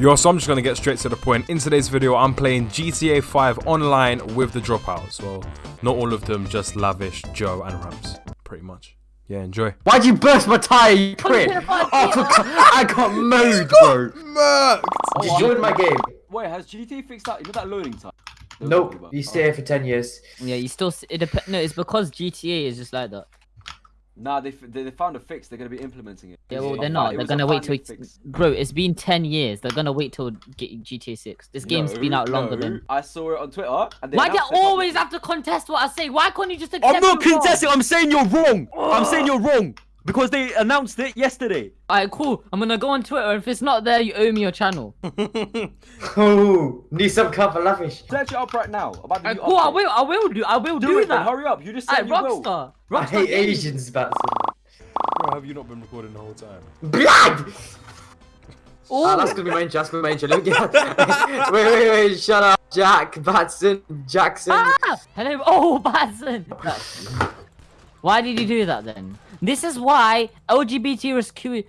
Yo, so I'm just gonna get straight to the point. In today's video, I'm playing GTA 5 online with the dropouts. Well, not all of them, just Lavish, Joe, and Rams. Pretty much. Yeah, enjoy. Why'd you burst my tire, you prick? Oh, for I got mowed, bro. Murked! You joined my game. Wait, has GTA fixed that? You know that loading time? They Nope, you stay here for 10 years. Yeah, you still. It dep- no, it's because GTA is just like that. Nah, they, f- they they found a fix. They're gonna be implementing it. Yeah, well, they're not. They're gonna wait till. It's, bro, it's been ten years. They're gonna wait till G- GTA Six. This game's been out longer no. than. I saw it on Twitter. And they Why do you always have to contest what I say? Why can't you just accept? I'm not you're wrong? contesting. I'm saying you're wrong. I'm saying you're wrong because they announced it yesterday. Alright, cool. I'm gonna go on Twitter. If it's not there, you owe me your channel. Oh, need some cover, lavish. Search it up right now. About the Alright, new cool. I will. I will do. I will Do, do, it. Then hurry up. You just said Alright, you will. Rockstar. I hate Games. Asians, Batson. Bro, have you not been recording the whole time? Blood! Oh, Ah, that's gonna be my intro, that's gonna be my intro. Let me get... wait, wait, wait, shut up. Jack, Batson, Jackson. Ah! Hello. Oh, Batson. Why did you do that then? This is why LGBT rescue.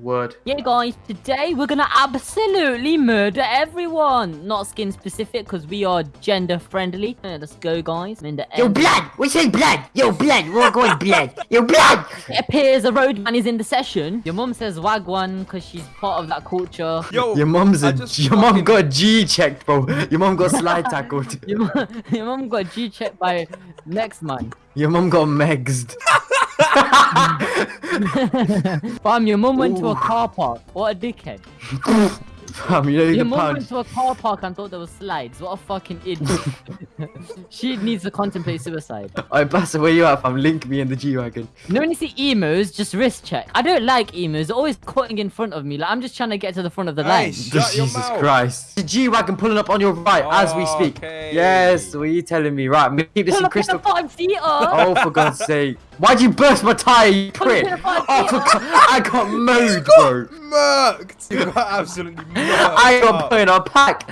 Word. Yeah, guys, today we're gonna absolutely murder everyone. Not skin specific, because we are gender friendly. Yeah, let's go, guys. I'm in the Yo, end. blood! We say blood! Yo, blood! We're going blood! Yo, blood! It appears a roadman is in the session. Your mum says wagwan because she's part of that culture. Yo, Your mum's I a... just Your mum fucking- got G checked, bro. Your mum got slide tackled. Your mum, your mum got G checked by next man. Your mum got megsed. Fam, your mum went to a car park. What a dickhead. Fam, you know you Your mum pound. went to a car park and thought there was slides. What a fucking idiot. she needs to contemplate suicide. Alright, Bassa, where you at, fam? Link me in the G-Wagon. You know when you see emos, just wrist check. I don't like emos. They're always cutting in front of me. Like I'm just trying to get to the front of the Hey, line. Shut your Jesus mouth. Christ. The G-Wagon pulling up on your right as we speak. Okay. Yes, what are you telling me? Right, I'm gonna keep this Pull in up in crystal... the five seater. Oh, oh, for God's sake. Why'd you burst my tire, you prick? in the five Oh, for I got mowed, bro. Murked! You got absolutely murked. I got put in a pack.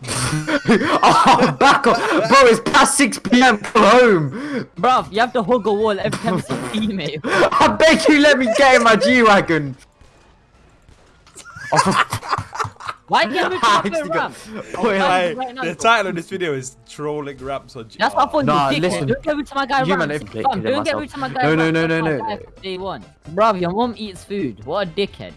oh, back off. Bro, it's past 6 p.m. Come home. Bruv, you have to hug a wall every time you see female. I beg you let me get in my G-Wagon. Oh, Why do you have to I drop a actually ramp? got- Wait, Hey, Right the title of this video is trolling raps on G- That's what I thought oh. Nah, you listen. Don't get rude to my guy You man Rams. have to don't get myself. rude to my guy No, no, no, no, no. Day one. Bruv, your mum eats food. What a dickhead.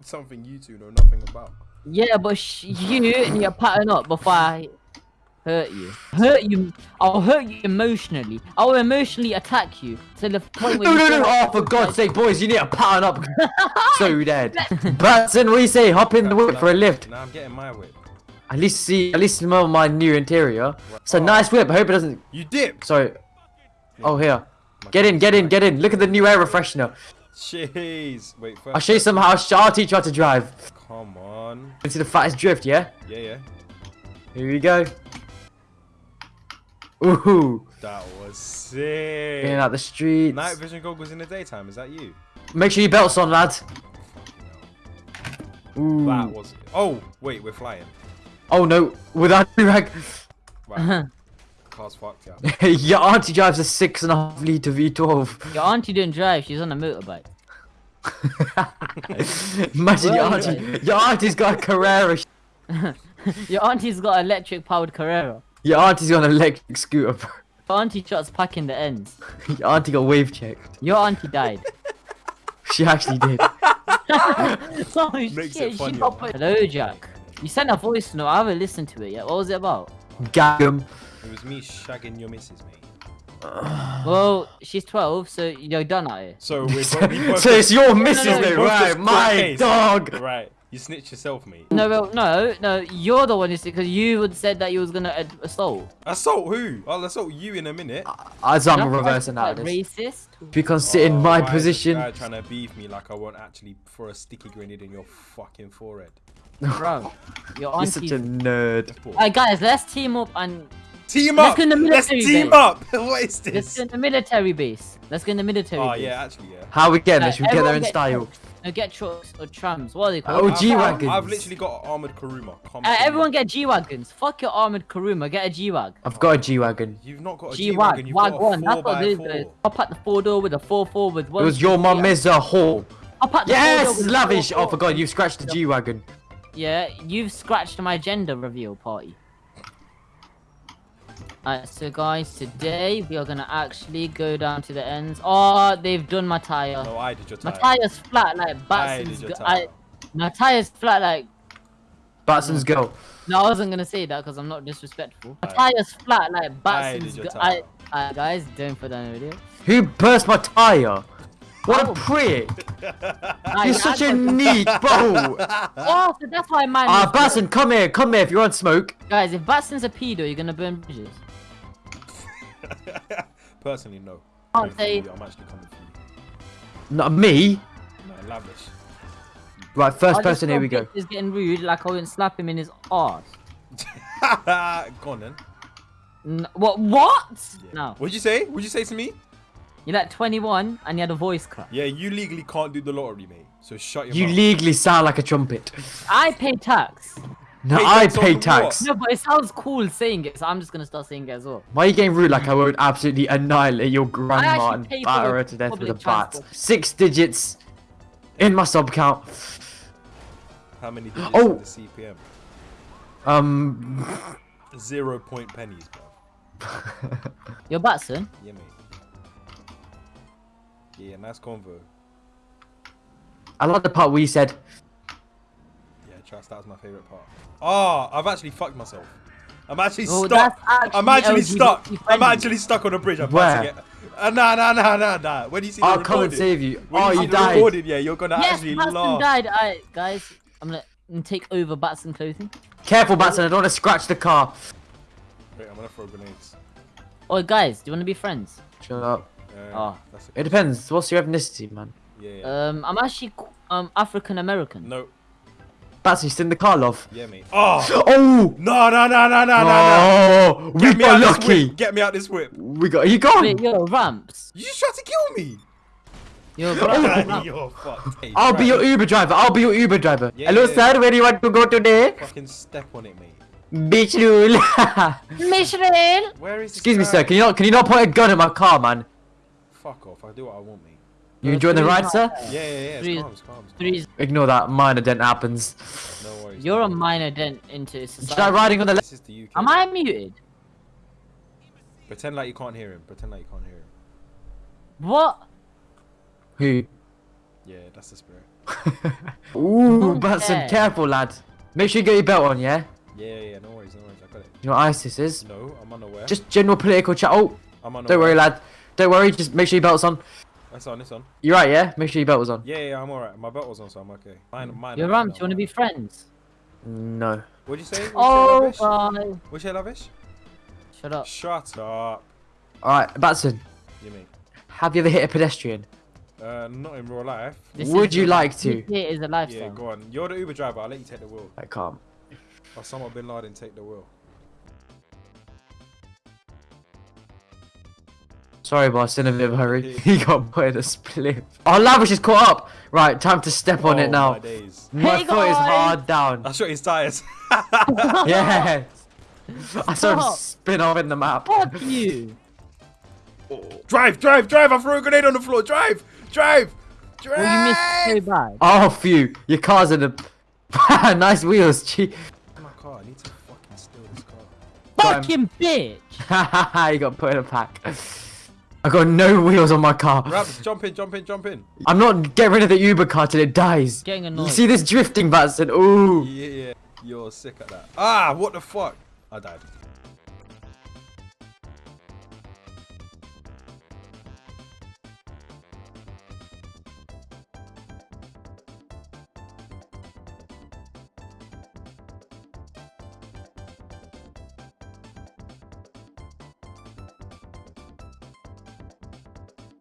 something you two know nothing about. Yeah, but sh- you need to pattern up before I hurt you. Hurt you. I'll hurt you emotionally. I'll emotionally attack you to the point where No, you no, no. Oh, for God's sake, boys, you need to pattern up. so dead. Batson, what do you say? Hop in the whip for a lift. Now I'm getting my whip. At least see, at least smell my new interior. It's a nice whip. I hope it doesn't. You dip! Sorry. Oh, here. Get in, get in, get in. Look at the new air refreshener. Jeez. Wait, first. I'll show you some how. I'll teach you how to drive. Come on. You see the fattest drift, yeah? Yeah, yeah. Here we go. Ooh. That was sick. Getting out the streets. Night vision goggles in the daytime, is that you? Make sure your belt's on, lad. Ooh. That was. Oh, wait, we're flying. Oh no, with without rag. Right. Car's fucked, yeah. your auntie drives a six and a half liter V12. Your auntie didn't drive. She's on a motorbike. Imagine your Well, auntie. Your auntie's got a Carrera. Your auntie's got an electric powered Carrera. Your auntie's got an electric scooter. bro. Your auntie shots packing the ends. Your auntie got wave checked. Your auntie died. She actually did. oh Makes shit, it she funnier. got Hello, Jack. You sent a voice note. I haven't listened to it yet. What was it about? Gag 'em. It was me shagging your missus, mate. Well, she's 12, so you're done at it. So we're both, we both So it's your missus, no, then, both right? My case. dog. Right. You snitched yourself, mate. No, well, no, no, you're the one who said because you would said that you was gonna ad- assault. Assault who? I'll assault you in a minute. As I'm That's reversing like that. this. Racist. If you can sit in Oh, my why is position. guy trying to beef me like I won't actually throw a sticky grenade in your fucking forehead. Bro, your You're such a nerd. Alright, guys, let's team up and Team Let's up! go in the Let's team base. up! what is this? let's this? go in the military base. Let's go in the military Oh base. yeah, actually yeah. How we getting Uh, there? Should we get there in get style? trucks. No, get trucks or trams. What are they called? Oh, G-Wagons. I've literally got an armored Karuma. Come Uh, everyone get G-Wagons. Fuck your armored Karuma, get a G-Wag. I've got a G-Wagon. You've not got a G-Wag, G-Wagon, Wag one. That's what by it is. 4 uh, I'll the four door with a four four with one. It was your mum is a whore. I'll pat the Yes, bulldog with the lavish. four- Oh, forgot you scratched the G wagon. Yeah, you've scratched my gender reveal party. Alright, so guys, today we are gonna actually go down to the ends. Oh, they've done my tire. No, I did your tire. my tire. tire's flat like I Batson's. your go- tire. I, my tire's flat like. Batson's go. No, I wasn't gonna say that because I'm not disrespectful. My Alright. tire's flat like I Batson's. your go- I, Alright, guys, don't put that in the video. Who burst my tire? What Oh. a prick! Alright, You're such a neat bro. Oh, so that's why mine. Ah, was Batson, come here, come here. If you're on smoke, Guys, if Batson's a pedo, you're gonna burn bridges. Personally, no. Can't Coming for say- I'm actually coming for you. not me. No, lavish. Right, first I person. Here we go. Is getting rude, like I wouldn't slap him in his ass. Go on then. N- what? What? Yeah. No. What'd you say? What'd you say to me? You're like 21 and you had a voice crack. Yeah, you legally can't do the lottery, mate. So shut your You mouth. legally sound like a trumpet. I pay tax. No, Pay I tax pay tax. No, but it sounds cool saying it, so I'm just gonna start saying it as well. Why are you getting rude like I would absolutely annihilate your grandma actually and pay for batter the her to death with a bat? Six digits in my sub count. How many digits Oh. in the CPM? Um, Zero point pennies, bro. Your Batson? Yeah, mate. Yeah, nice convo. I like the part where you said, Yeah, that was my favorite part. Ah, I've actually fucked myself. I'm actually Oh, stuck. that's I'm actually LGBT stuck. I'm actually stuck on a bridge. I'm Where? about to get. Uh, nah, nah, nah, nah, nah. When you see the "I'll come and save you." when Oh, you, you died. recording, yeah, you're gonna Yes, actually Batson laugh. died. Alright, guys, I'm gonna take over Batson clothing. Careful, Batson. I don't want to scratch the car. Wait, I'm gonna throw grenades. Oh, guys, do you wanna be friends? Shut up. Uh, Oh. that's It depends. What's your ethnicity, man? Yeah, yeah. Um, I'm actually um African American. no, Batson, you still in the car, love. yeah, mate. Oh, Oh! no, no, no, no, no, no, no. Oh, we Get got lucky. Get me out this whip. We got. Are you gone? Wait, yo, Ramps. You just tried to kill me. Yo, bro. you're fucked. Hey, I'll be your Uber driver. I'll be your Uber driver. Yeah, Hello, yeah, sir. Where do you want to go today? Fucking step on it, mate. Beach rule. Michelin. Where is this Excuse me, sir. Can you not? Can you not point a gun at my car, man? Fuck off. I do what I want, mate. You enjoying the ride, sir? Yeah, yeah, yeah. It's Three- calm, it's calm. It's calm. Three. Ignore that. Minor dent happens. No worries. You're no a worries. minor dent into Start society. riding on the left. This is the UK. Am I muted? Pretend like you can't hear him. Pretend like you can't hear him. What? Who? Yeah, that's the spirit. Ooh, Batson, Okay. careful, lad. Make sure you get your belt on, yeah? Yeah, yeah, yeah. No worries, no worries. I got it. You know what ISIS is? No, I'm unaware. Just general political chat. Oh, I'm unaware. don't worry, lad. Don't worry. Just make sure your belt's on. It's on, it's on. You're right, yeah? Make sure your belt was on. Yeah, yeah, I'm alright. My belt was on, so I'm okay. Mine, mine. Yo, mine, Ramps, mine, you wanna be friends? No. What'd you say? What'd you Oh, say, Lavish? God. What'd you say, Lavish? Shut up. Shut up. Alright, Batson, You mean? have you ever hit a pedestrian? Uh, not in real life. This Would you like to? This here is a Yeah, go on. You're the Uber driver. I'll let you take the wheel. I can't. someone bin Laden take the wheel. Sorry, boss, in a bit of a hurry. he got put in a split. Our Lavish is caught up. Right, time to step on oh, it now. My days. My Hey, foot is hard down. I shot his tires. yes. I saw him Stop. spin off in the map. Fuck you. drive, drive, drive! I threw a grenade on the floor. Drive, drive, drive. Well, you missed so bad. Oh, phew. Your car's in a... nice wheels, gee. my car. I need to fucking steal this car. Got him. Fucking bitch. you got put in a pack. I got no wheels on my car. Raps, jump in, jump in, jump in. I'm not getting rid of the Uber car till it dies. Getting You annoyed. see this drifting, Batson? Ooh. Yeah, yeah. You're sick at that. Ah, what the fuck? I died.